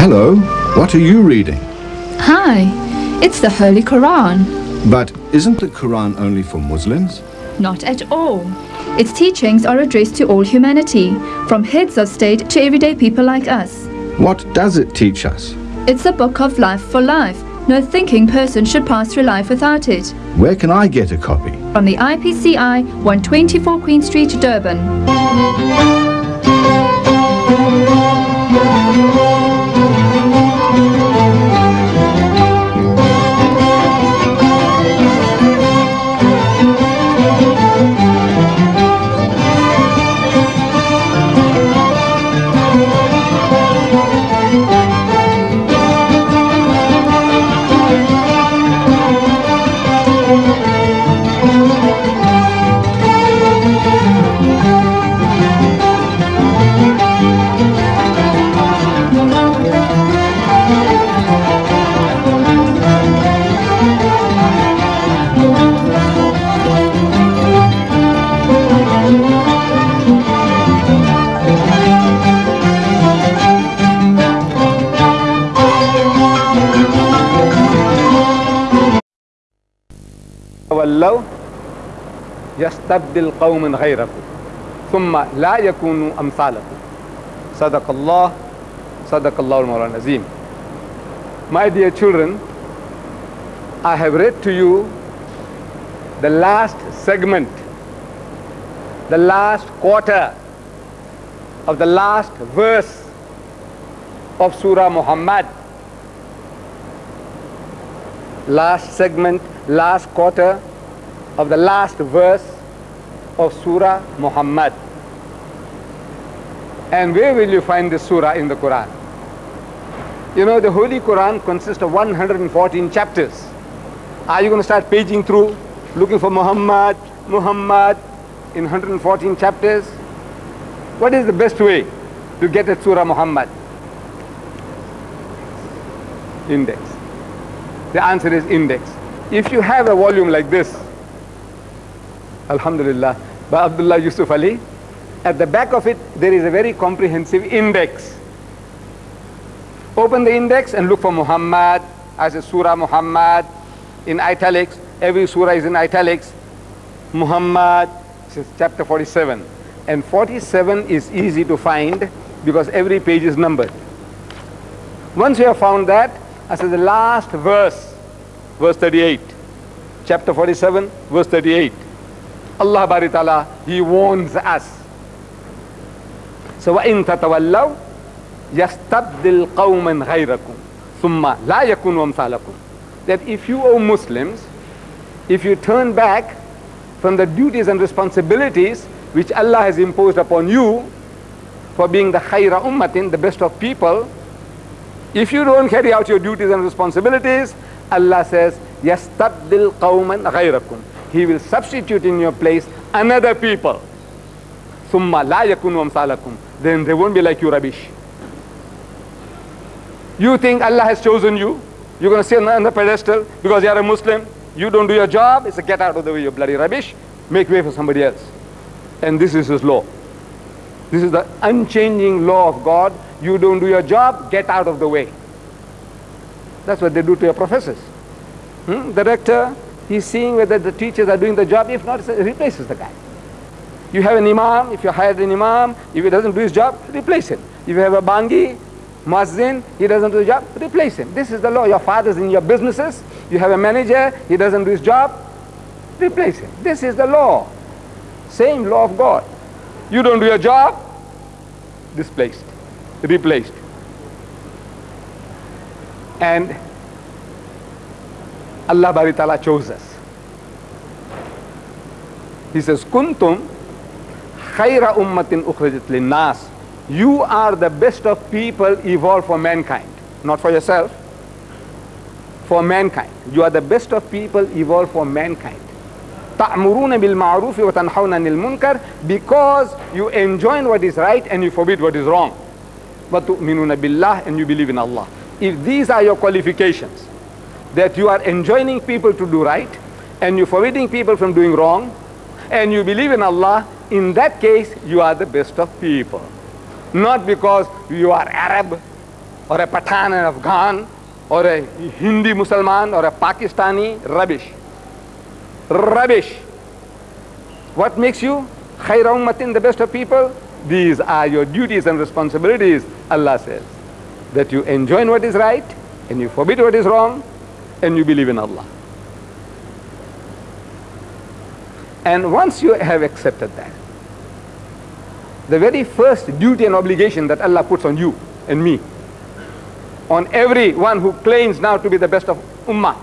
Hello, what are you reading? Hi, it's the Holy Quran. But isn't the Quran only for Muslims? Not at all. Its teachings are addressed to all humanity, from heads of state to everyday people like us. What does it teach us? It's a book of life for life. No thinking person should pass through life without it. Where can I get a copy? From the IPCI, 124 Queen Street, Durban. تولوا يستبدل قوم غيركم ثم لا يكونوا أمثالكم صدق الله صدق الله المولى العظيم My dear children, I have read to you the last segment, the last quarter of the last verse of Surah Muhammad. Last segment, last quarter of the last verse of Surah Muhammad. And where will you find this surah in the Quran? You know, the Holy Quran consists of 114 chapters. Are you going to start paging through, looking for Muhammad, Muhammad in 114 chapters? What is the best way to get at Surah Muhammad? Index. The answer is index. If you have a volume like this, Alhamdulillah, by Abdullah Yusuf Ali, at the back of it there is a very comprehensive index. Open the index and look for Muhammad as a Surah Muhammad in italics. Every surah is in italics. Muhammad, says chapter 47. And 47 is easy to find because every page is numbered. Once you have found that, as the last verse, verse 38, chapter 47, verse 38, Allah Bari Ta'ala, He warns us. So, وَإِن تَتَوَلَّوْا يَسْتَبْدِلْ قَوْمًا غَيْرَكُمْ ثُمَّ لَا يَكُنْ وَمْثَالَكُمْ That if you, O Muslims, if you turn back from the duties and responsibilities which Allah has imposed upon you for being the khayra ummatin, the best of people, if you don't carry out your duties and responsibilities, Allah says, يَسْتَبْدِلْ قَوْمًا غَيْرَكُمْ he will substitute in your place another people. Summa la yakunu amsalakum. Then they won't be like you rubbish. You think Allah has chosen you? You're going to sit on the pedestal because you are a Muslim. You don't do your job. It's a get out of the way, you bloody rubbish. Make way for somebody else. And this is his law. This is the unchanging law of God. You don't do your job, get out of the way. That's what they do to your professors. Hmm? The rector, he's seeing whether the teachers are doing the job. If not, replaces the guy. You have an imam, if you hired an imam, if he doesn't do his job, replace him. If you have a bangi, muazzin, he doesn't do the job, replace him. This is the law. Your father's in your businesses, you have a manager, he doesn't do his job, replace him. This is the law. Same law of God. You don't do your job, displaced, replaced. And Allah Bari Ta'ala chose us. He says, Kuntum khayra ummatin ukhrajat linnas. You are the best of people evolved for mankind, not for yourself, for mankind. You are the best of people evolved for mankind. تأمرون بالمعروف وتنحون عن المنكر because you enjoin what is right and you forbid what is wrong. وتؤمنون بالله and you believe in Allah. If these are your qualifications, that you are enjoining people to do right and you're forbidding people from doing wrong and you believe in Allah, in that case you are the best of people. Not because you are Arab, or a Pathan in Afghan, or a Hindi Musliman, or a Pakistani, rubbish. Rubbish. What makes you khayra ummatin, the best of people? These are your duties and responsibilities, Allah says. That you enjoin what is right, and you forbid what is wrong, and you believe in Allah. And once you have accepted that, the very first duty and obligation that Allah puts on you and me, on everyone who claims now to be the best of ummah,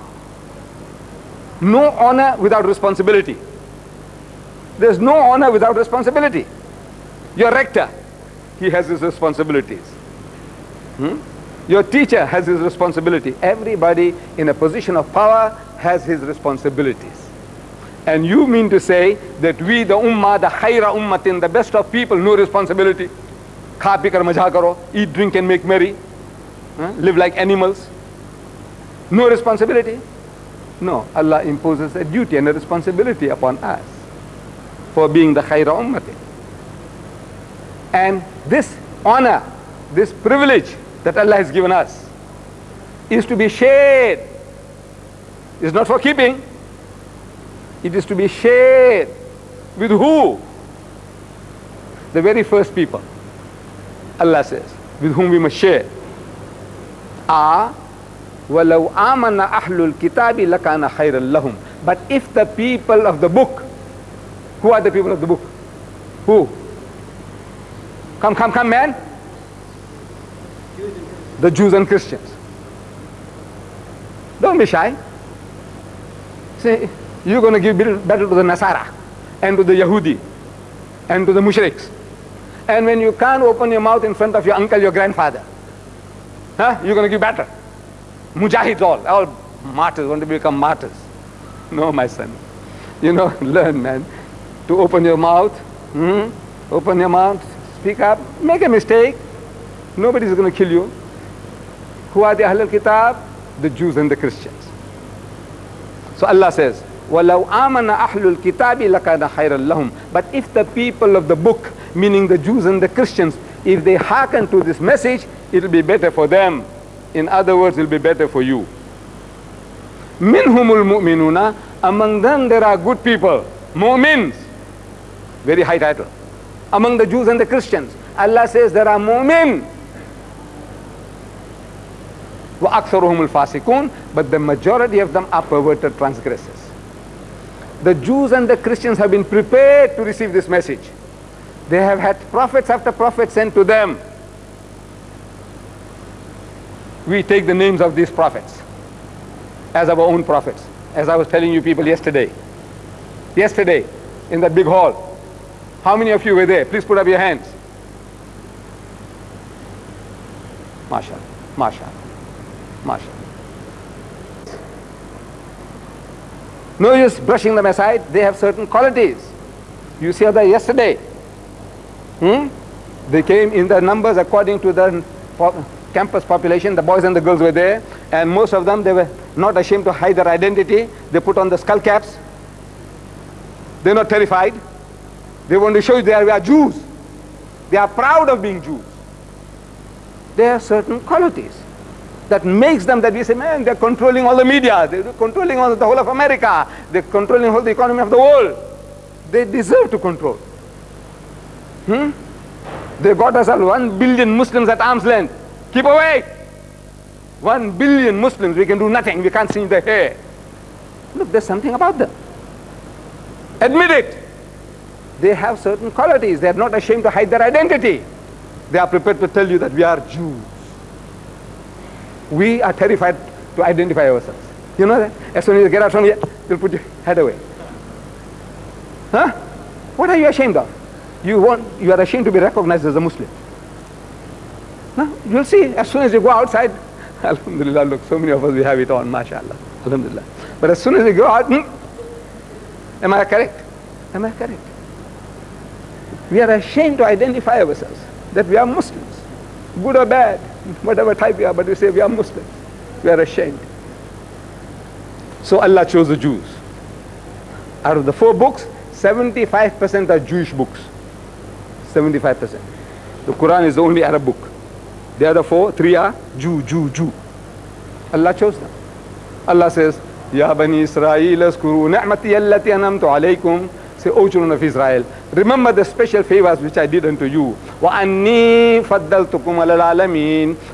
no honor without responsibility. There's no honor without responsibility. Your rector, he has his responsibilities. Hmm? Your teacher has his responsibility. Everybody in a position of power has his responsibilities. And you mean to say that we, the ummah, the khaira ummatin, the best of people, no responsibility. Eat, drink and make merry. Live like animals. No responsibility. No, Allah imposes a duty and a responsibility upon us for being the khaira ummatin. And this honor, this privilege that Allah has given us is to be shared. It's not for keeping. It is to be shared with who? The very first people. Allah says, with whom we must share. Are وَلَوْ آمَنَ أَحْلُ الْكِتَابِ لَكَانَ خَيْرًا لَهُمْ But if the people of the book, who are the people of the book? Who? Come, come, come, man. The Jews and Christians. Don't be shy. Say, you're going to give battle to the Nasara and to the Yahudi and to the Mushriks. And when you can't open your mouth in front of your uncle, your grandfather, huh? you're going to give battle. Mujahids all, all martyrs, want to become martyrs. No, my son. You know, learn, man, to open your mouth, hmm? open your mouth, speak up, make a mistake. Nobody's going to kill you. Who are the Ahlul Kitab? The Jews and the Christians. So Allah says, وَلَوْ آمَنَ أَحْلُ الْكِتَابِ لَكَانَ خَيْرًا لَهُمْ But if the people of the book, meaning the Jews and the Christians, if they hearken to this message, it will be better for them. In other words, it will be better for you. مِنْهُمُ الْمُؤْمِنُونَ Among them there are good people, mu'mins. Very high title. Among the Jews and the Christians, Allah says there are mu'min. وَأَكْثَرُهُمُ الْفَاسِقُونَ But the majority of them are perverted transgressors. The Jews and the Christians have been prepared to receive this message. They have had prophets after prophets sent to them. We take the names of these prophets as our own prophets, as I was telling you people yesterday. Yesterday, in that big hall. How many of you were there? Please put up your hands. MashaAllah, MashaAllah, MashaAllah. No use brushing them aside. They have certain qualities. You saw that yesterday. Hmm? They came in the numbers according to the campus population. The boys and the girls were there. And most of them, they were not ashamed to hide their identity. They put on the skull caps. They're not terrified. They want to show you they are, we are Jews. They are proud of being Jews. They are certain qualities that makes them that we say, man, they're controlling all the media, they're controlling all the whole of America, they're controlling all the economy of the world. They deserve to control. Hmm? They got us all one billion Muslims at arm's length. Keep away. One billion Muslims, we can do nothing, we can't see their hair. Look, there's something about them. Admit it. They have certain qualities. They are not ashamed to hide their identity. They are prepared to tell you that we are Jews we are terrified to identify ourselves. You know that? As soon as you get out from here, you'll put your head away. Huh? What are you ashamed of? You want, you are ashamed to be recognized as a Muslim. No? You'll see, as soon as you go outside, Alhamdulillah, look, so many of us, we have it on, mashallah. Alhamdulillah. But as soon as you go out, hmm, am I correct? Am I correct? We are ashamed to identify ourselves, that we are Muslims, good or bad whatever type we are, but we say we are Muslims. We are ashamed. So Allah chose the Jews. Out of the four books, 75% are Jewish books. 75%. The Quran is the only Arab book. The other four, three are Jew, Jew, Jew. Allah chose them. Allah says, Ya Bani Israel, askuru ni'mati allati anamtu alaykum. Say, O children of Israel, remember the special favors which I did unto you.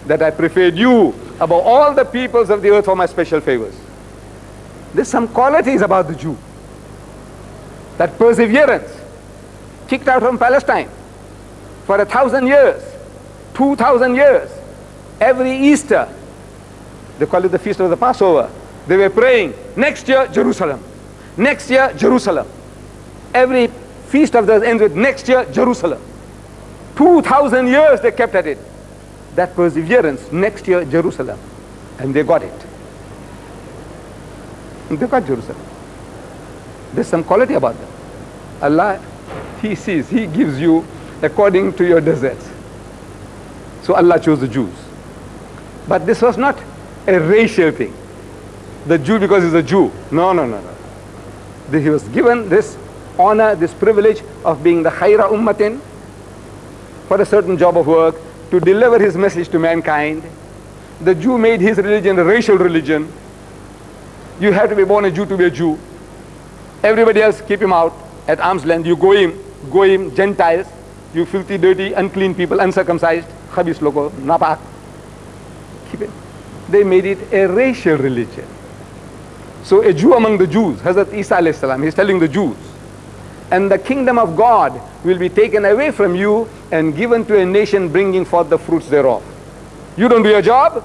That I preferred you above all the peoples of the earth for my special favors. There's some qualities about the Jew. That perseverance, kicked out from Palestine for a thousand years, two thousand years, every Easter, they call it the feast of the Passover. They were praying, next year, Jerusalem. Next year, Jerusalem. Every feast of theirs ends with next year, Jerusalem. 2,000 years they kept at it. That perseverance, next year, Jerusalem. And they got it. They got Jerusalem. There's some quality about them. Allah, He sees, He gives you according to your deserts. So Allah chose the Jews. But this was not a racial thing. The Jew because he's a Jew. No, no, no, no. He was given this honor, this privilege of being the khaira ummatin for a certain job of work to deliver his message to mankind. The Jew made his religion a racial religion. You have to be born a Jew to be a Jew. Everybody else keep him out at arm's length. You go him, go him, Gentiles, you filthy, dirty, unclean people, uncircumcised, khabis loco, napak. Keep it. They made it a racial religion. So a Jew among the Jews, Hazrat Isa alayhi he's telling the Jews, and the kingdom of God will be taken away from you and given to a nation bringing forth the fruits thereof. You don't do your job?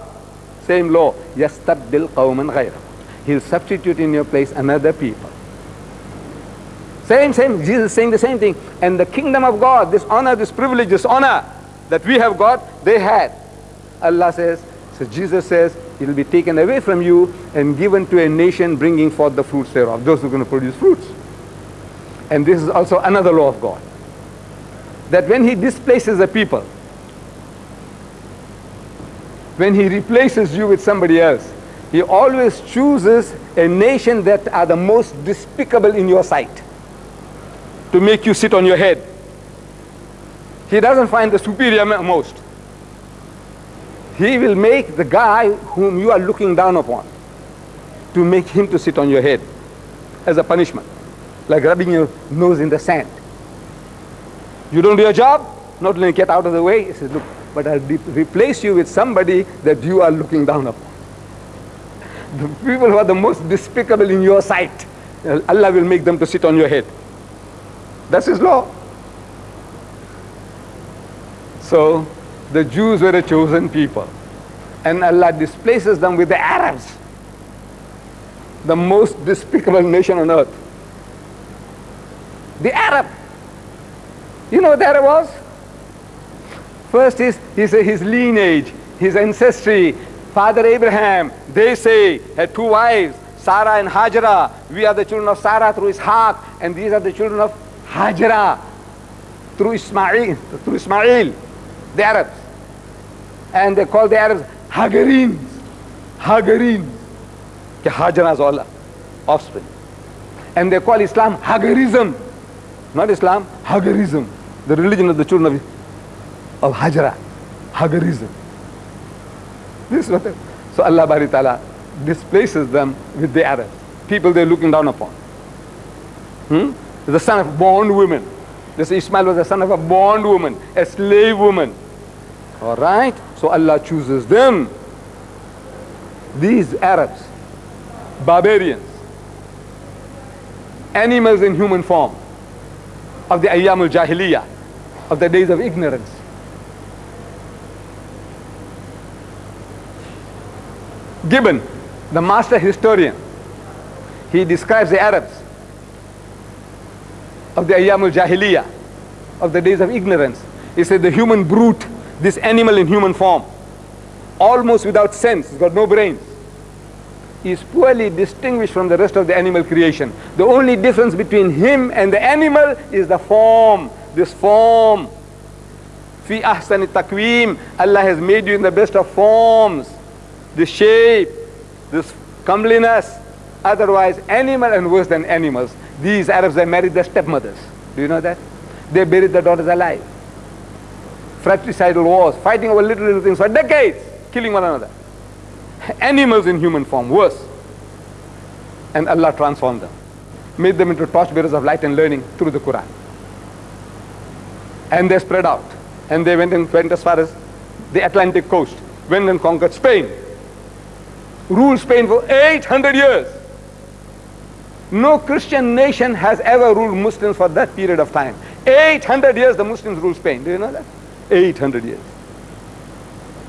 Same law. يَسْتَبْدِلْ قَوْمًا غَيْرَهُ He'll substitute in your place another people. Same, same. Jesus is saying the same thing. And the kingdom of God, this honor, this privilege, this honor that we have got, they had. Allah says, so Jesus says, it will be taken away from you and given to a nation bringing forth the fruits thereof. Those who are going to produce fruits. And this is also another law of God. That when he displaces a people, when he replaces you with somebody else, he always chooses a nation that are the most despicable in your sight to make you sit on your head. He doesn't find the superior most. He will make the guy whom you are looking down upon to make him to sit on your head as a punishment, like rubbing your nose in the sand. You don't do your job, not only get out of the way, he says, look, but I'll replace you with somebody that you are looking down upon. The people who are the most despicable in your sight, Allah will make them to sit on your head. That's his law. So the Jews were a chosen people. And Allah displaces them with the Arabs, the most despicable nation on earth. The Arab. You know what the Arab was? First is his, his lineage, his ancestry. Father Abraham, they say, had two wives, Sarah and Hajara. We are the children of Sarah through Ishaq, and these are the children of Hajara through Ismail, through Ismail, the Arabs. And they call the Arabs. Hagarins. Hajara's all offspring. And they call Islam Hagarism. Not Islam, Hagarism. The religion of the children of, of Hajara. Hagarism. This is what so Allah Bari Ta'ala displaces them with the Arabs. People they're looking down upon. Hmm? The son of bond woman. This Ismail was the son of a bond woman, a slave woman. All right? So Allah chooses them. These Arabs, barbarians, animals in human form, of the Ayyam al-Jahiliyyah, of the days of ignorance. Gibbon, the master historian, he describes the Arabs of the Ayyam al-Jahiliyyah, of the days of ignorance. He said the human brute, this animal in human form, almost without sense, he's got no brains, is poorly distinguished from the rest of the animal creation. The only difference between him and the animal is the form, this form. Fi ahsan takwim, Allah has made you in the best of forms, the shape, this comeliness. Otherwise, animal and worse than animals. These Arabs, they married their stepmothers. Do you know that? They buried their daughters alive. fratricidal wars, fighting over little, little things for decades, killing one another. Animals in human form, worse. And Allah transformed them, made them into torchbearers of light and learning through the Quran. And they spread out. And they went, and went as far as the Atlantic coast, went and conquered Spain, ruled Spain for 800 years. No Christian nation has ever ruled Muslims for that period of time. 800 years the Muslims ruled Spain. Do you know that? 800 years.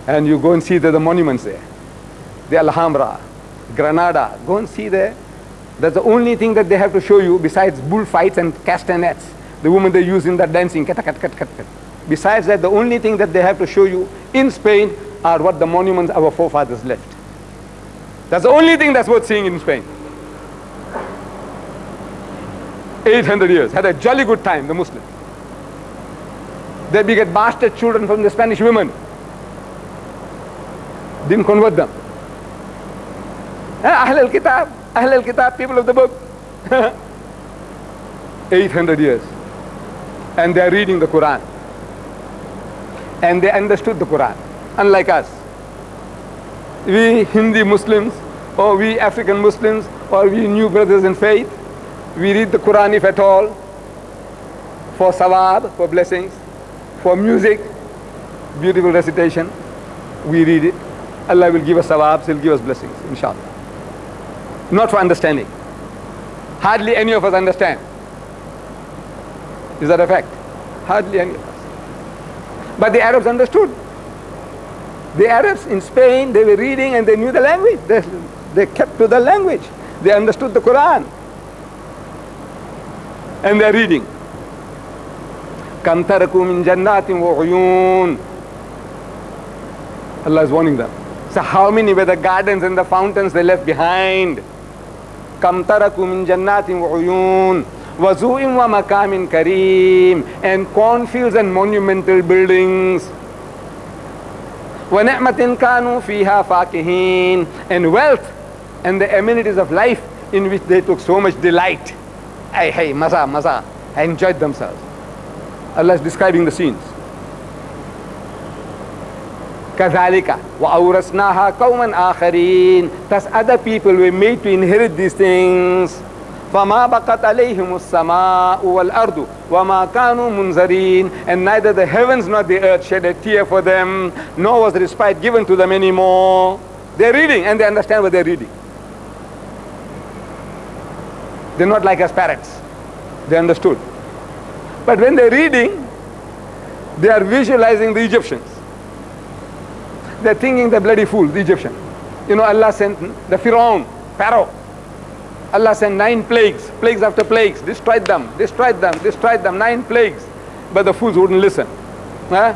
And you go and see the, the monuments there. The Alhambra, Granada. Go and see there. That's the only thing that they have to show you besides bullfights and castanets. The women they use in that dancing. Besides that, the only thing that they have to show you in Spain are what the monuments our forefathers left. That's the only thing that's worth seeing in Spain. 800 years, had a jolly good time, the Muslims. They beget bastard children from the Spanish women. Didn't convert them. Ah, Ahl al-Kitab, Ahl al-Kitab, people of the book. 800 years. And they are reading the Quran. And they understood the Quran, unlike us. We Hindi Muslims, or we African Muslims, or we new brothers in faith, we read the Quran if at all, for sawab, for blessings, for music, beautiful recitation, we read it. Allah will give us sawabs, He'll give us blessings, inshallah Not for understanding. Hardly any of us understand. Is that a fact? Hardly any of us. But the Arabs understood. The Arabs in Spain, they were reading and they knew the language. They, they kept to the language. They understood the Quran and they're reading. كم تركوا من جنات وعيون Allah is warning them. So how many were the gardens and the fountains they left behind? كم تركوا من جنات وعيون وزوء ومكام كريم and cornfields and monumental buildings ونعمة كانوا فيها فاكهين and wealth and the amenities of life in which they took so much delight hey, hey, maza, maza, enjoyed themselves. Allah is describing the scenes. كذلك وأورثناها قوما آخرين Thus other people were made to inherit these things فما بقت عليهم السماء والأرض وما كانوا منذرين and neither the heavens nor the earth shed a tear for them nor was respite given to them anymore they're reading and they understand what they're reading they're not like us parrots. They understood. But when they're reading, they are visualizing the Egyptians. They're thinking the bloody fool, the Egyptian. You know, Allah sent the Pharaoh, Pharaoh. Allah sent nine plagues, plagues after plagues, destroyed them, destroyed them, destroyed them, nine plagues. But the fools wouldn't listen. Huh?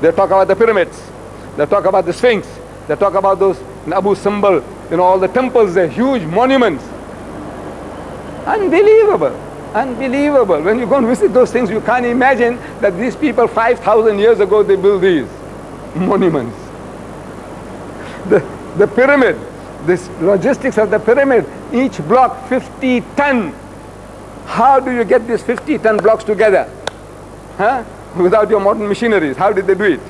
They talk about the pyramids. They talk about the Sphinx. They talk about those Abu Simbel, you know, all the temples, the huge monuments. Unbelievable. Unbelievable. When you go and visit those things, you can't imagine that these people 5,000 years ago, they built these monuments. The, the pyramid, this logistics of the pyramid, each block 50 ton. How do you get these 50 ton blocks together? Huh? Without your modern machineries, how did they do it?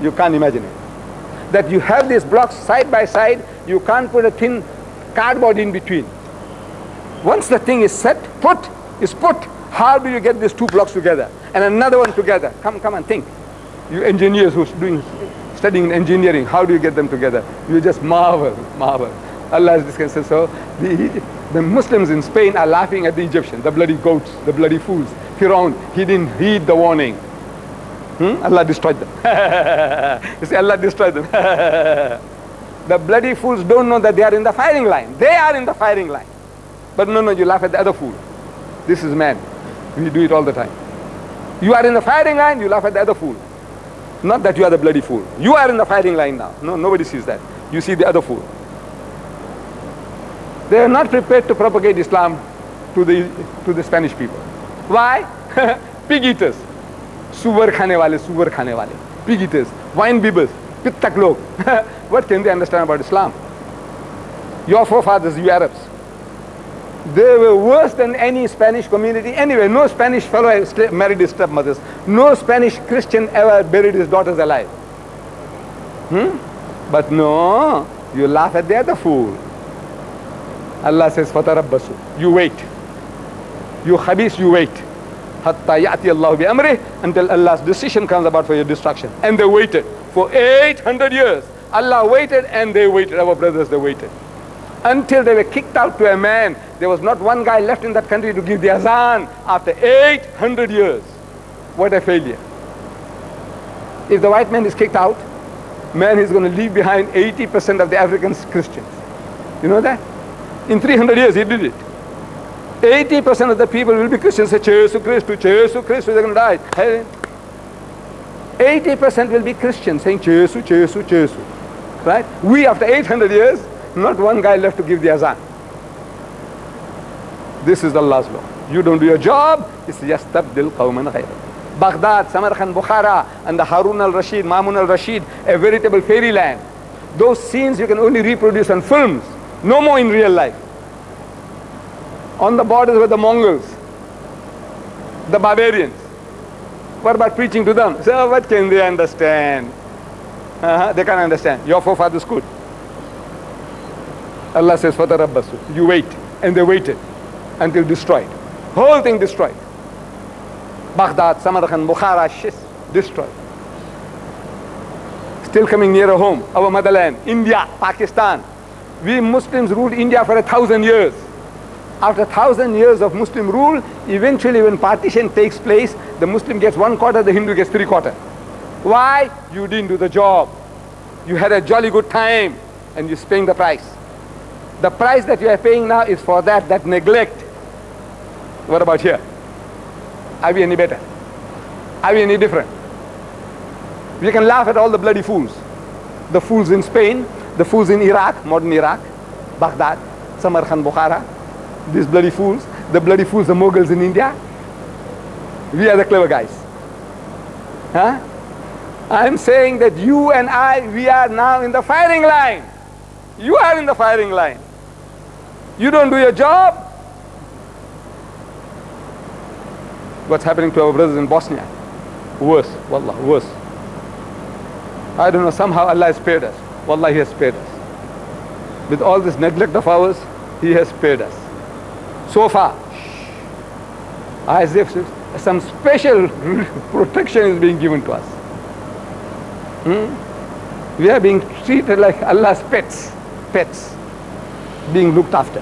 You can't imagine it. That you have these blocks side by side, you can't put a thin cardboard in between. Once the thing is set, put, is put, how do you get these two blocks together? And another one together? Come, come and think. You engineers who's doing, studying engineering, how do you get them together? You just marvel, marvel. Allah is discussing. So the, the Muslims in Spain are laughing at the Egyptians, the bloody goats, the bloody fools. Firaun, he didn't heed the warning. Hmm? Allah destroyed them. you see, Allah destroyed them. the bloody fools don't know that they are in the firing line. They are in the firing line. But no, no, you laugh at the other fool. This is man. We do it all the time. You are in the firing line, you laugh at the other fool. Not that you are the bloody fool. You are in the firing line now. No, nobody sees that. You see the other fool. They are not prepared to propagate Islam to the, to the Spanish people. Why? Pig eaters. Suvar khane wale, suvar khane wale. Pig eaters, wine bibbers, pittak log. what can they understand about Islam? Your forefathers, you Arabs. They were worse than any Spanish community. Anyway, no Spanish fellow married his stepmothers. No Spanish Christian ever buried his daughters alive. Hmm? But no, you laugh at the other fool. Allah says, فَتَرَبَّسُ You wait. You khabis, you wait. حَتَّى يَأْتِي اللَّهُ بِأَمْرِهِ Until Allah's decision comes about for your destruction. And they waited for 800 years. Allah waited and they waited. Our brothers, they waited. Until they were kicked out to a man. There was not one guy left in that country to give the azan after 800 years. What a failure. If the white man is kicked out, man is going to leave behind 80% of the Africans Christians. You know that? In 300 years he did it. 80% of the people will be Christians, say, Jesus Christ, Jesus Christ, they're going to die. 80% will be Christians saying, Jesus, Jesus, Jesus. Right? We, after 800 years, not one guy left to give the azan. This is Allah's law. You don't do your job, it's just tabdil qawman ghayra. Baghdad, Samarkand, Bukhara, and the Harun al-Rashid, Mamun al-Rashid, a veritable fairyland. Those scenes you can only reproduce on films, no more in real life. On the borders were the Mongols, the barbarians. What about preaching to them? So what can they understand? Uh -huh, they can't understand. Your forefathers could. Allah says, Fatarabbasu. You wait. And they waited until destroyed. Whole thing destroyed. Baghdad, Samarkand, Bukhara, Shis, destroyed. Still coming nearer home, our motherland, India, Pakistan. We Muslims ruled India for a thousand years. After a thousand years of Muslim rule, eventually when partition takes place, the Muslim gets one quarter, the Hindu gets three quarter. Why? You didn't do the job. You had a jolly good time and you are paying the price. The price that you are paying now is for that, that neglect. What about here? Are we any better? Are we any different? We can laugh at all the bloody fools. The fools in Spain, the fools in Iraq, modern Iraq, Baghdad, Samarkand, Bukhara, these bloody fools, the bloody fools, the Mughals in India. We are the clever guys. Huh? I'm saying that you and I, we are now in the firing line. You are in the firing line. You don't do your job. What's happening to our brothers in Bosnia? Worse, wallah, worse. I don't know, somehow Allah has spared us. Wallah, He has spared us. With all this neglect of ours, He has spared us. So far, as if some special protection is being given to us. Hmm? We are being treated like Allah's pets, pets being looked after.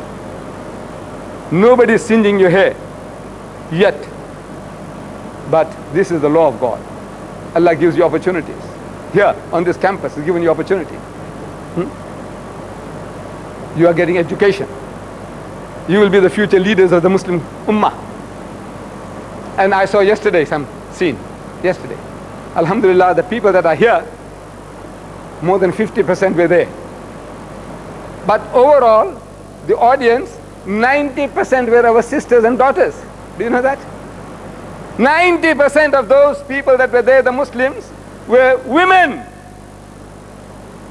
Nobody is singeing your hair yet. But this is the law of God. Allah gives you opportunities. Here on this campus is given you opportunity. Hmm? You are getting education. You will be the future leaders of the Muslim Ummah. And I saw yesterday some scene, yesterday. Alhamdulillah, the people that are here, more than 50% were there. But overall, the audience, 90% were our sisters and daughters. Do you know that? 90% of those people that were there, the Muslims, were women.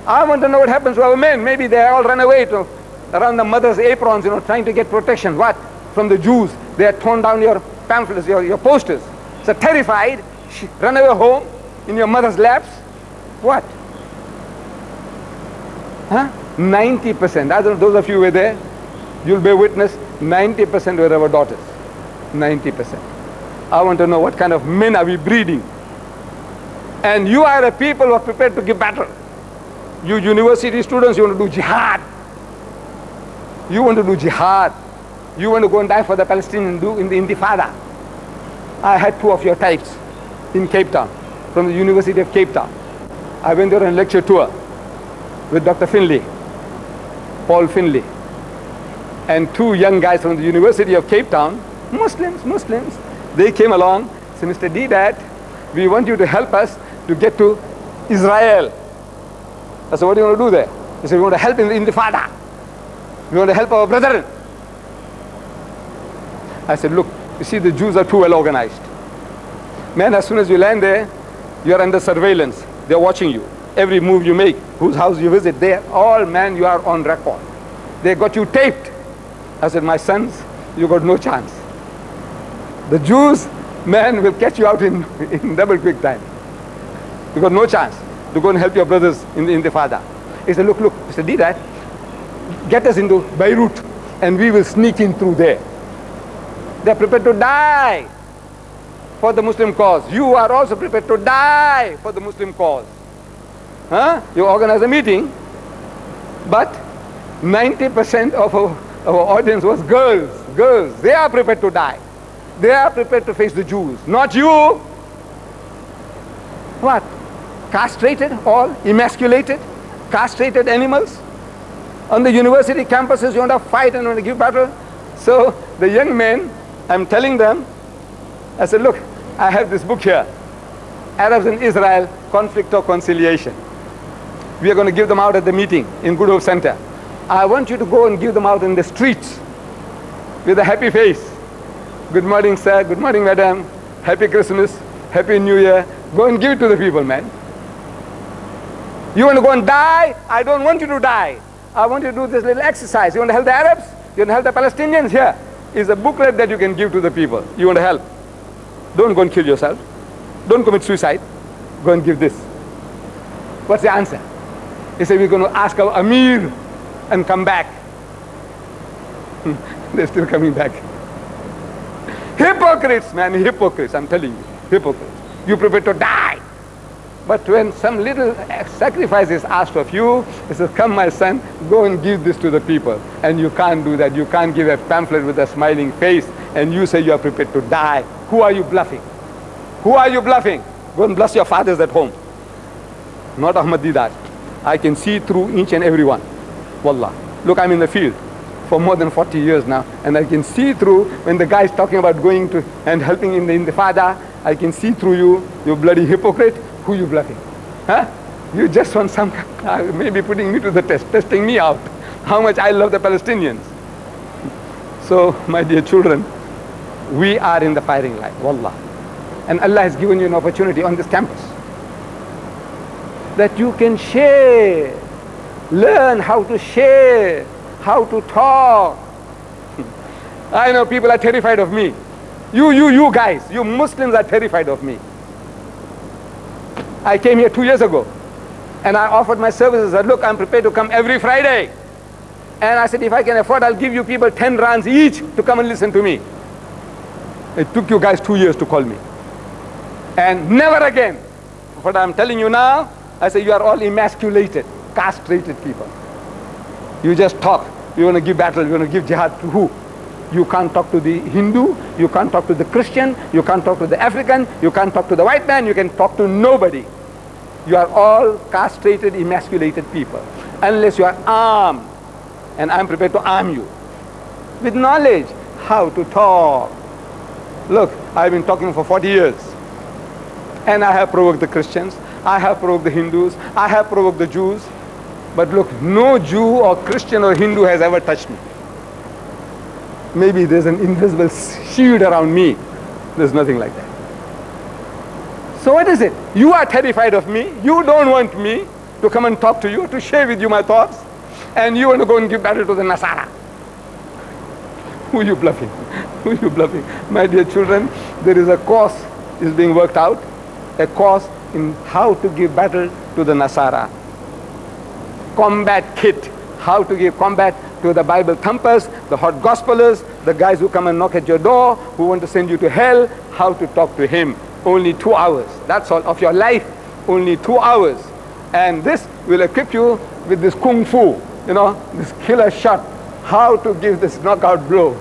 I want to know what happens to our men. Maybe they all run away to around the mother's aprons, you know, trying to get protection. What? From the Jews. They had torn down your pamphlets, your, your posters. So terrified, she run away home in your mother's laps. What? Huh? 90%. I don't know, those of you who were there, you'll bear witness, 90% were our daughters. 90%. I want to know what kind of men are we breeding. And you are a people who are prepared to give battle. You university students, you want to do jihad. You want to do jihad. You want to go and die for the Palestinians do in the Intifada. I had two of your types in Cape Town, from the University of Cape Town. I went there on a lecture tour with Dr. Findley, Paul Findley, and two young guys from the University of Cape Town, Muslims, Muslims. They came along, said, Mr. Deedat, we want you to help us to get to Israel. I said, what do you want to do there? He said, we want to help in the Intifada. We want to help our brethren. I said, look, you see the Jews are too well organized. Man, as soon as you land there, you are under surveillance. They're watching you. Every move you make, whose house you visit, they all, man, you are on record. They got you taped. I said, my sons, you got no chance. The Jews, man, will catch you out in, in double quick time. You got no chance to go and help your brothers in the Intifada. He said, look, look, He said, that. get us into Beirut and we will sneak in through there. They're prepared to die for the Muslim cause. You are also prepared to die for the Muslim cause. Huh? You organize a meeting, but 90% of our, our audience was girls. Girls, they are prepared to die. They are prepared to face the Jews, not you. What? Castrated all, emasculated, castrated animals? On the university campuses, you want to fight and want to give battle. So the young men, I'm telling them, I said, look, I have this book here, Arabs in Israel, Conflict or Conciliation. We are going to give them out at the meeting in Good Hope Center. I want you to go and give them out in the streets with a happy face. Good morning, sir. Good morning, madam. Happy Christmas. Happy New Year. Go and give it to the people, man. You want to go and die? I don't want you to die. I want you to do this little exercise. You want to help the Arabs? You want to help the Palestinians? Here is a booklet that you can give to the people. You want to help? Don't go and kill yourself. Don't commit suicide. Go and give this. What's the answer? He said, we're going to ask our Amir and come back. They're still coming back. Hypocrites, man, hypocrites, I'm telling you, hypocrites. You prepare to die. But when some little sacrifice is asked of you, he says, come my son, go and give this to the people. And you can't do that. You can't give a pamphlet with a smiling face and you say you are prepared to die. Who are you bluffing? Who are you bluffing? Go and bless your fathers at home. Not Ahmad Deedat. I can see through each and every one. Wallah. Look, I'm in the field for more than 40 years now, and I can see through when the guy is talking about going to and helping in the intifada, I can see through you, you bloody hypocrite, who you bluffing? Huh? You just want some, uh, maybe putting me to the test, testing me out, how much I love the Palestinians. So, my dear children, we are in the firing line, wallah. And Allah has given you an opportunity on this campus that you can share, learn how to share, how to talk. I know people are terrified of me. You, you, you guys, you Muslims are terrified of me. I came here two years ago and I offered my services. I said, look, I'm prepared to come every Friday. And I said, if I can afford, I'll give you people 10 rands each to come and listen to me. It took you guys two years to call me. And never again. What I'm telling you now, I say you are all emasculated, castrated people. You just talk. You want to give battle, you want to give jihad to who? You can't talk to the Hindu, you can't talk to the Christian, you can't talk to the African, you can't talk to the white man, you can talk to nobody. You are all castrated, emasculated people. Unless you are armed, and I'm prepared to arm you with knowledge how to talk. Look, I've been talking for 40 years, and I have provoked the Christians, I have provoked the Hindus, I have provoked the Jews, but look, no Jew or Christian or Hindu has ever touched me. Maybe there's an invisible shield around me. There's nothing like that. So what is it? You are terrified of me. You don't want me to come and talk to you, to share with you my thoughts. And you want to go and give battle to the Nasara. Who are you bluffing? Who are you bluffing? My dear children, there is a course is being worked out. A course in how to give battle to the Nasara. Combat kit, how to give combat to the Bible thumpers, the hot gospelers, the guys who come and knock at your door, who want to send you to hell, how to talk to him. Only two hours, that's all, of your life, only two hours. And this will equip you with this kung fu, you know, this killer shot, how to give this knockout blow.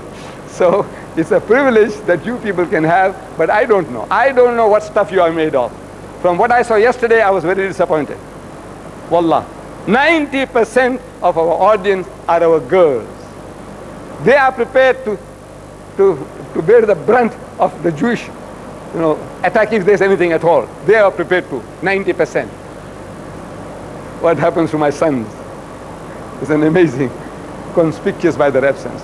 So it's a privilege that you people can have, but I don't know. I don't know what stuff you are made of. From what I saw yesterday, I was very disappointed. Wallah. 90% of our audience are our girls. They are prepared to, to, to bear the brunt of the Jewish you know, attack if there's anything at all. They are prepared to, 90%. What happens to my sons is an amazing, conspicuous by their absence.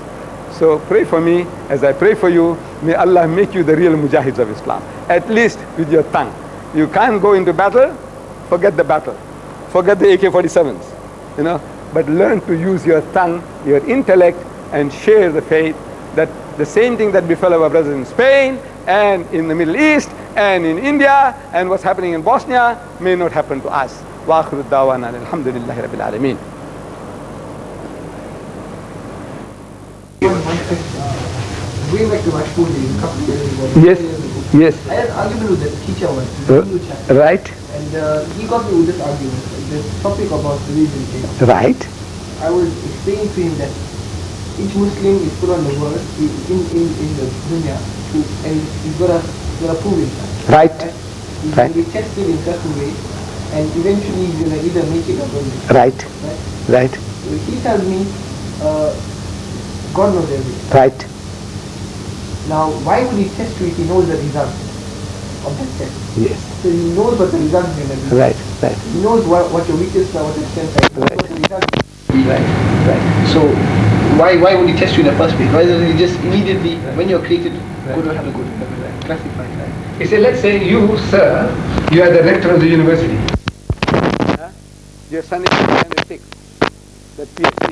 So pray for me as I pray for you. May Allah make you the real mujahids of Islam, at least with your tongue. You can't go into battle, forget the battle. Forget the AK-47s, you know, but learn to use your tongue, your intellect and share the faith that the same thing that befell our brothers in Spain and in the Middle East and in India and what's happening in Bosnia may not happen to us. وآخر الدعوانا الحمد لله رب العالمين. Going back to my school days, a couple of years ago. Yes, years ago, yes, I had an argument with the teacher once, Uh, the right, and uh, he got me with this argument, this topic about religion thing. right, I was explaining to him that each Muslim is put on the world in, in, in, the dunya to, and he's got to, he's to prove himself. right, He's Right. going to be tested in certain ways and eventually he's going to either make it or don't make it. right, Right? right, So he tells me, uh, God knows everything. right. Now, why would he test you if he knows the result of that test? Yes, So he knows what the result is going to be. right, right, He knows what, what your weaknesses are, what your strengths are. Right. what the result is. right, right. So why why would he test you in the first place? Why doesn't he just immediately, when you're created, good or have a good? Classify. He said, let's say you, sir, you are the rector of the university. Your son is standard six, the PSC,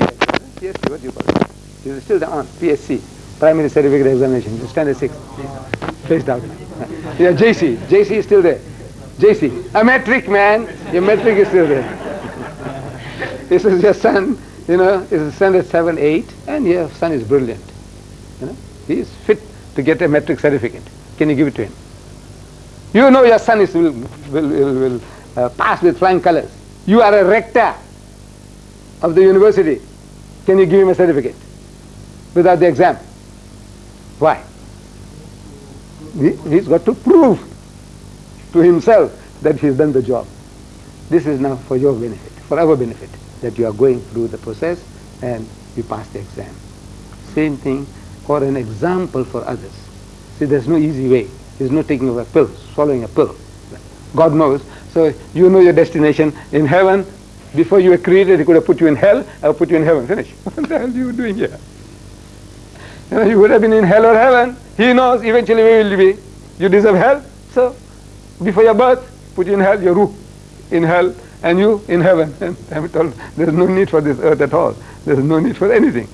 PSC, what do you call it? You're still the on, PSC, Primary Certificate Examination, standard six, faced out. Yeah, JC, JC is still there. JC, a matric man, your matric is still there. this is your son, you know, is a standard seven, eight, and your son is brilliant. You know, he is fit to get a matric certificate. Can you give it to him? You know your son is will, will, will, will uh, pass with flying colors. You are a rector of the university. Can you give him a certificate without the exam? Why? He, he's got to prove to himself that he's done the job. This is now for your benefit, for our benefit, that you are going through the process and you pass the exam. Same thing, or an example for others. See, there's no easy way. There's no taking of a pill, swallowing a pill. God knows. So you know your destination in heaven. Before you were created, He could have put you in hell or put you in heaven. Finish. What the hell are you doing here? You, know, you would have been in hell or heaven. He knows eventually where will be. You deserve hell. So before your birth, put you in hell, your ruh in hell, and you in heaven. And I'm told there's no need for this earth at all. There's no need for anything.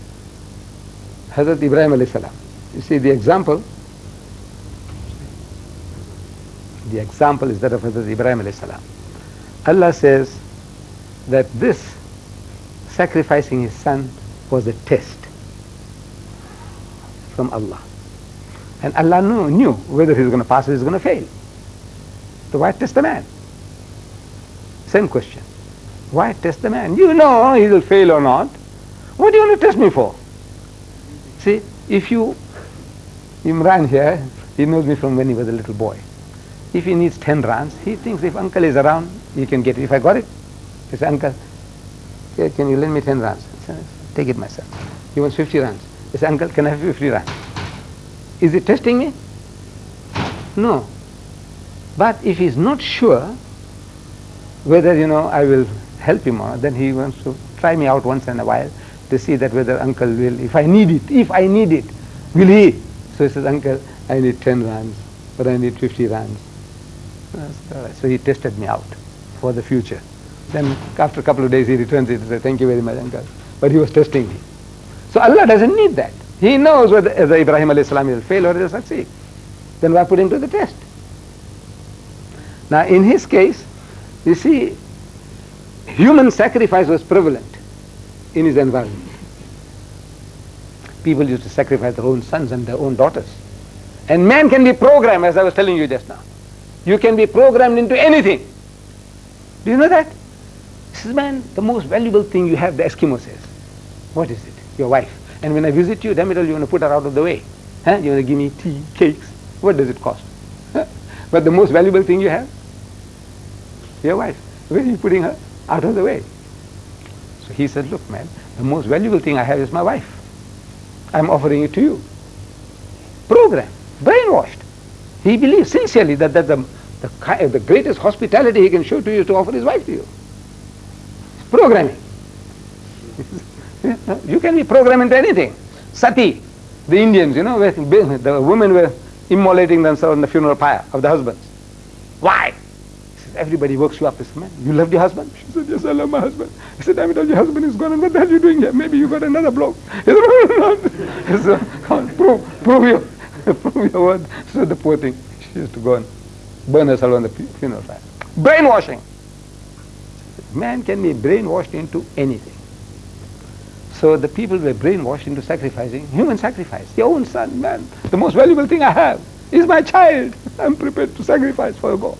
Hazrat Ibrahim alayhi salam. You see the example. The example is that of Hazrat Ibrahim alayhi salam. Allah says that this sacrificing his son was a test from Allah. And Allah knew, knew whether he was going to pass or he was going to fail. So why test the man? Same question. Why test the man? You know he will fail or not. What do you want to test me for? See, if you, Imran here, he knows me from when he was a little boy. If he needs 10 rands, he thinks if uncle is around, he can get it. If I got it, he says, uncle, can you lend me 10 rands? Take it myself. He wants 50 rands. Says, uncle, can I have 50 rands? Is he testing me? No. But if he's not sure whether, you know, I will help him or not, then he wants to try me out once in a while to see that whether uncle will, if I need it, if I need it, will he? So he says, uncle, I need 10 rands, or I need 50 rands. So he tested me out for the future. Then after a couple of days he returns it and says, thank you very much, uncle. But he was testing me. So Allah doesn't need that. He knows whether, Ibrahim alayhi salam will fail or he will succeed. Then why put him to the test? Now in his case, you see, human sacrifice was prevalent in his environment. People used to sacrifice their own sons and their own daughters. And man can be programmed, as I was telling you just now. You can be programmed into anything. Do you know that? This is, man, the most valuable thing you have, the Eskimo says. What is it? Your wife. And when I visit you, damn it all, you want to put her out of the way. Huh? You want to give me tea, cakes. What does it cost? But the most valuable thing you have? Your wife. Where are you putting her? Out of the way. So he said, look, man, the most valuable thing I have is my wife. I'm offering it to you. Programmed, brainwashed. He believes sincerely that, that the, the, the greatest hospitality he can show to you is to offer his wife to you. It's programming. You can be programmed into anything. Sati, the Indians, you know, the women were immolating themselves in the funeral pyre of the husbands. Why? everybody works you up. This man, you loved your husband? She said, yes, I love my husband. He said, damn it, your husband is gone, and what the hell are you doing here? Maybe you got another blow. He said, no, no. He said, prove, prove your, prove your word. So the poor thing, she used to go and burn herself on the funeral pyre. Brainwashing. Man can be brainwashed into anything. So the people were brainwashed into sacrificing human sacrifice. Your own son, man, the most valuable thing I have is my child. I'm prepared to sacrifice for God.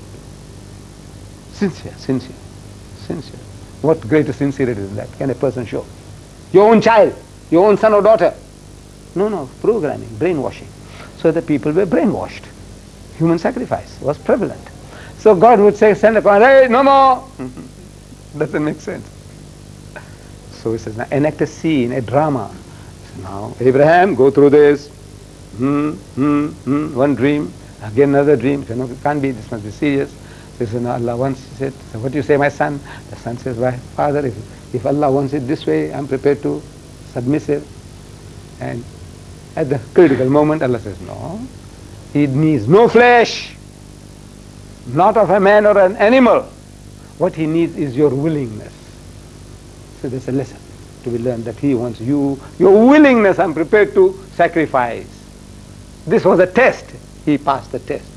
Sincere, sincere, sincere. What greater sincerity than that can a person show? Your own child, your own son or daughter. No, no, programming, brainwashing. So the people were brainwashed. Human sacrifice was prevalent. So God would say, send a command, hey, no more. Doesn't make sense. So he says, now enact a scene, a drama. So now, Abraham, go through this. Hmm, hmm, hmm, one dream, again another dream. So, no, it can't be, this must be serious. So he said, no, Allah wants it. So what do you say, my son? The son says, why, father, if, if Allah wants it this way, I'm prepared to submissive. And at the critical moment, Allah says, no, it needs no flesh, not of a man or an animal. What he needs is your willingness. So there's a lesson to be learned that he wants you, your willingness, I'm prepared to sacrifice. This was a test. He passed the test.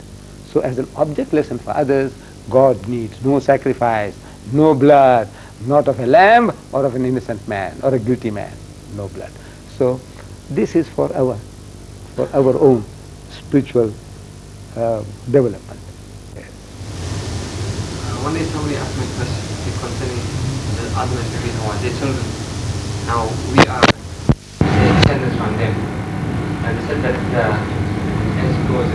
So as an object lesson for others, God needs no sacrifice, no blood, not of a lamb or of an innocent man or a guilty man, no blood. So this is for our, for our own spiritual uh, development. Uh, one day somebody asked me a question concerning the between our their children. Now we are the descendants from them. And they said that the, as it goes,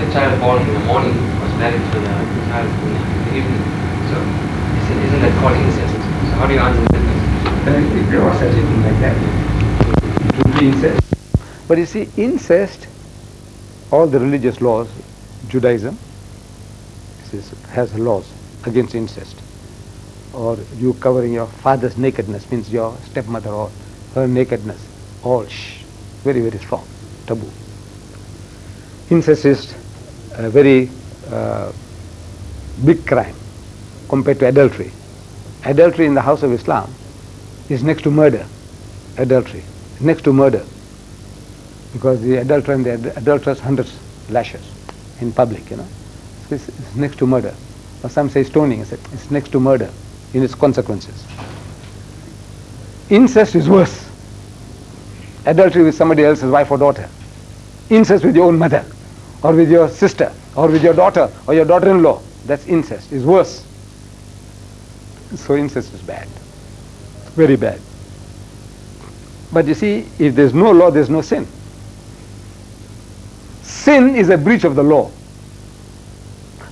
the child born in the morning was married to the child in the evening. So isn't, isn't that called incest? So how do you answer that? If there was such a thing like that, it would be incest. But you see, incest, all the religious laws, Judaism has laws against incest. Or you covering your father's nakedness means your stepmother or her nakedness, all shh, very, very strong, taboo. Incest is a very uh, big crime compared to adultery. Adultery in the house of Islam is next to murder. Adultery, next to murder. Because the adulterer and the adulteress hundreds lashes in public, you know. So it's, it's next to murder. Or some say stoning, it's next to murder in its consequences. Incest is worse. Adultery with somebody else's wife or daughter. Incest with your own mother, or with your sister, or with your daughter, or your daughter-in-law. That's incest, is worse. So incest is bad. Very bad. But you see, if there's no law, there's no sin. Sin is a breach of the law.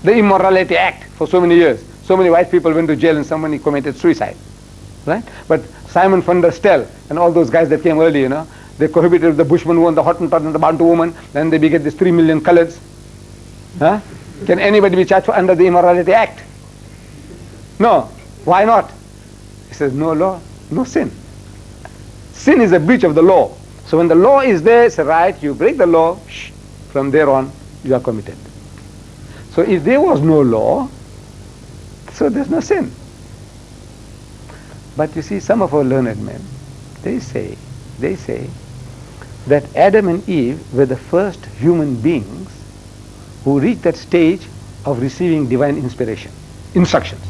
The Immorality Act for so many years. So many white people went to jail and somebody committed suicide. Right? But Simon van der Stel and all those guys that came early, you know, they cohabited with the Bushman woman, the Hottentot and the Bantu woman, then they beget these three million colors. Huh? Can anybody be charged for under the Immorality Act? No. Why not? He says, no law, no sin. Sin is a breach of the law. So when the law is there, it's right, you break the law, shh, from there on, you are committed. So if there was no law, so there's no sin. But you see, some of our learned men, they say, they say that Adam and Eve were the first human beings who reached that stage of receiving divine inspiration, instructions.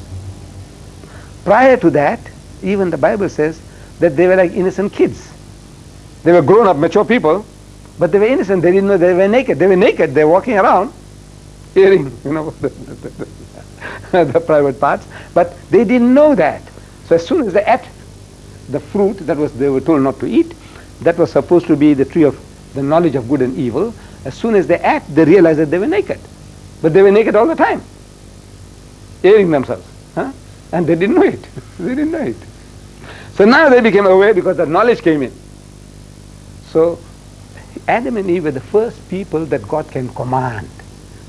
Prior to that, even the Bible says that they were like innocent kids. They were grown up, mature people, but they were innocent. They didn't know they were naked. They were naked. They were walking around, hearing, you know, the, private parts, but they didn't know that. So as soon as they ate the fruit that was they were told not to eat, that was supposed to be the tree of the knowledge of good and evil. As soon as they ate, they realized that they were naked, but they were naked all the time, airing themselves, huh? and they didn't know it. they didn't know it. So now they became aware because the knowledge came in. So Adam and Eve were the first people that God can command,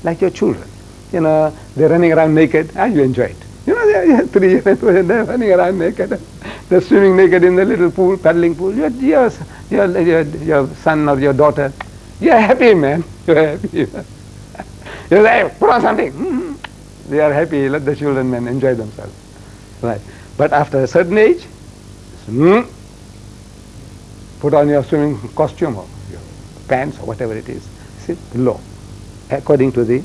like your children. You know, they're running around naked, and you enjoy it. You know, they're three years they're running around naked. They're swimming naked in the little pool, paddling pool. Your, your, your, your, son or your daughter, you're happy, man. You're happy. Like, hey, put on something. Mm-hmm. they are happy, let the children men enjoy themselves. Right. But after a certain age, hmm, put on your swimming costume or your pants or whatever it is. See, law, according to the,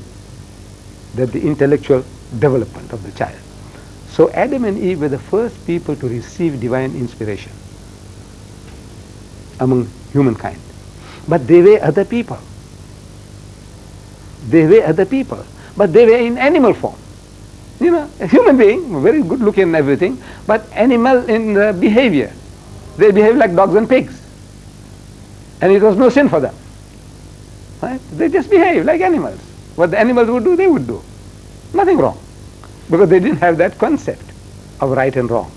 the, the intellectual development of the child. So Adam and Eve were the first people to receive divine inspiration among humankind. But they were other people. They were other people. But they were in animal form. You know, a human being, very good looking and everything, but animal in behavior. They behave like dogs and pigs. And it was no sin for them. Right? They just behave like animals. What the animals would do, they would do. Nothing wrong. Because they didn't have that concept of right and wrong.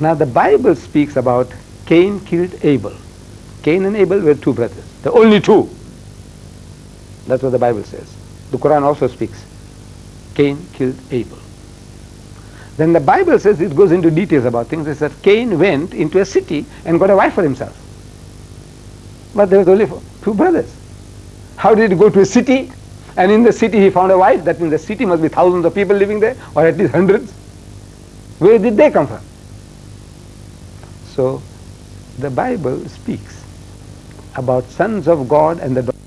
Now the Bible speaks about Cain killed Abel. Cain and Abel were two brothers, the only two. That's what the Bible says. The Quran also speaks. Cain killed Abel. Then the Bible says it goes into details about things. It says Cain went into a city and got a wife for himself. But there was only two brothers. How did he go to a city and in the city he found a wife? That means the city must be thousands of people living there or at least hundreds. Where did they come from? So the Bible speaks about sons of God and the